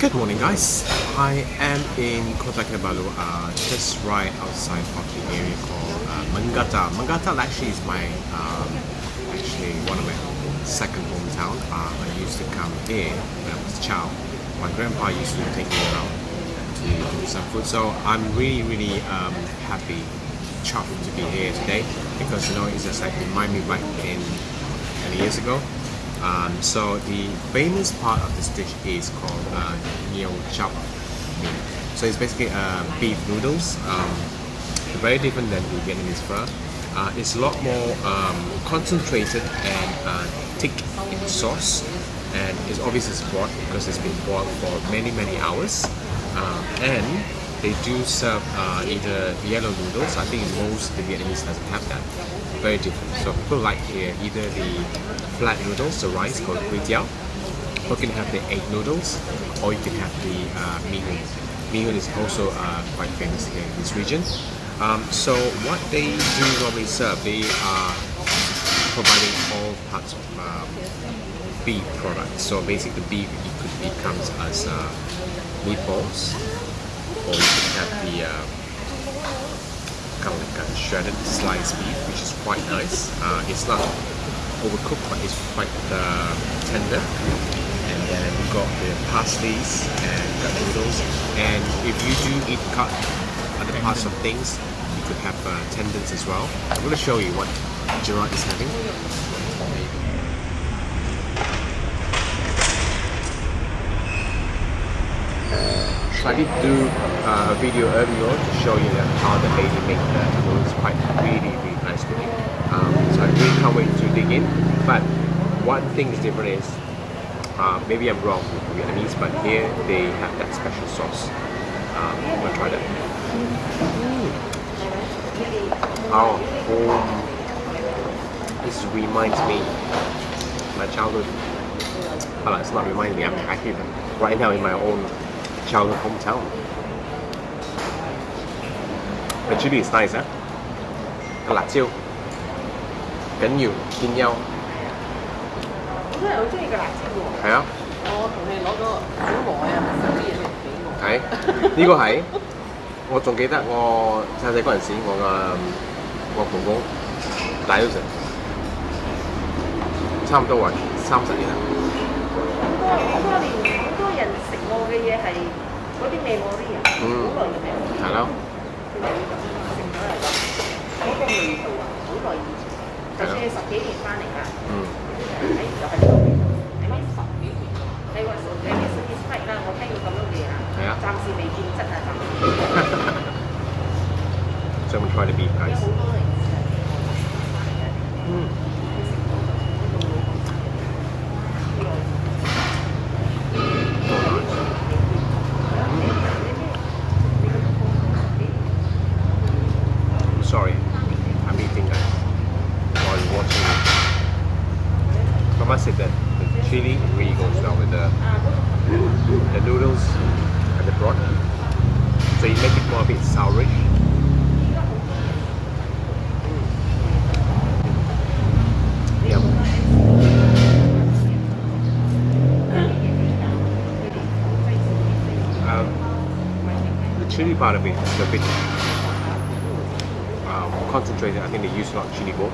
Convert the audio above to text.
Good morning guys. I am in Kota Kinabalu, uh, just right outside of the area called uh, Mangata. Mangata actually is my, um, actually one of my second hometown. Uh, I used to come here when I was a child. My grandpa used to take me around to do some food. So I'm really, really um, happy, chuffed to be here today because you know it's just like remind me back in 20 years ago um, so the famous part of this dish is called uh, Chop So it's basically uh, beef noodles. Um, very different than the Vietnamese pho. Uh, it's a lot more um, concentrated and uh, thick in sauce and it's obviously broth because it's been boiled for many many hours uh, and they do serve uh, either yellow noodles. I think most the Vietnamese doesn't have that. Very different. So people like here either the flat noodles, the rice called Quy Tiao, or you can have the egg noodles, or you can have the uh, Mi Hun. Mihun is also uh, quite famous here in this region. Um, so what they do normally serve, they are providing all parts of um, beef products. So basically the beef it could be comes as uh, meatballs, or you can have the uh, kind of like a shredded sliced beef, which is quite nice. Uh, it's not overcooked, but it's quite uh, tender. And then we've got the parsleys and the noodles. And if you do eat cut other parts of things, you could have uh, tendons as well. I'm going to show you what Gerard is having. So I did do uh, a video earlier on to show you how the lady make the noodles quite really really nice looking. Um, so I really can't wait to dig in. But one thing is different is uh, maybe I'm wrong with Vietnamese, but here they have that special sauce. Um, I'm gonna try that. Mm. Oh, oh, this reminds me my childhood. Well, it's not reminding me. I'm actually right now in my own childhood hometown. The chili is nice, eh? 個辣椒緊要見優。我都係好中意個辣椒喎。係啊。我同你攞咗好耐啊，收啲嘢嚟俾我。係呢個係我仲記得我細細嗰陣時，我個我公公大咗成差唔多話三十年啦。食我嘅嘢系嗰啲味我啲人，好耐嘅味。系咯。佢哋会咁食咗嚟讲，嗰个味道啊，好耐以前，就算你十几年翻嚟㗎，嗯。喺就系呢个味道，系咪十几年？你话你嘅 satisfied 啦，我听到咁样嘅啊，系啊，暂时未见质啊，暂时。 so I'm gonna try the beef 有 guys. 好 Chili really goes well with the the noodles and the broth. So you make it more a bit sourish. Um, the chili part of it is a bit um, concentrated. I think they use a lot of chili bowl.